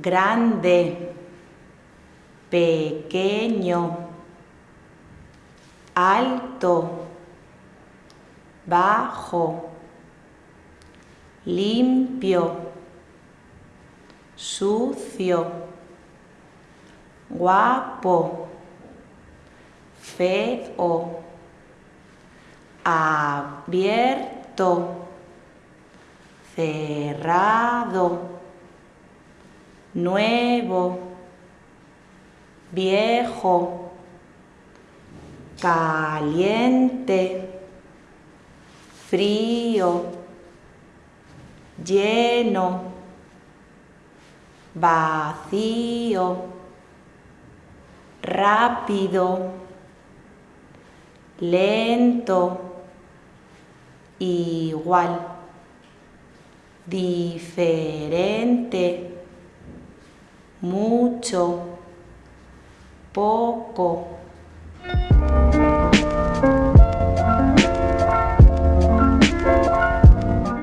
grande, pequeño, alto, bajo, limpio, sucio, guapo, feo, abierto, cerrado, nuevo, viejo, caliente, frío, lleno, vacío, rápido, lento, igual, diferente, mucho, poco,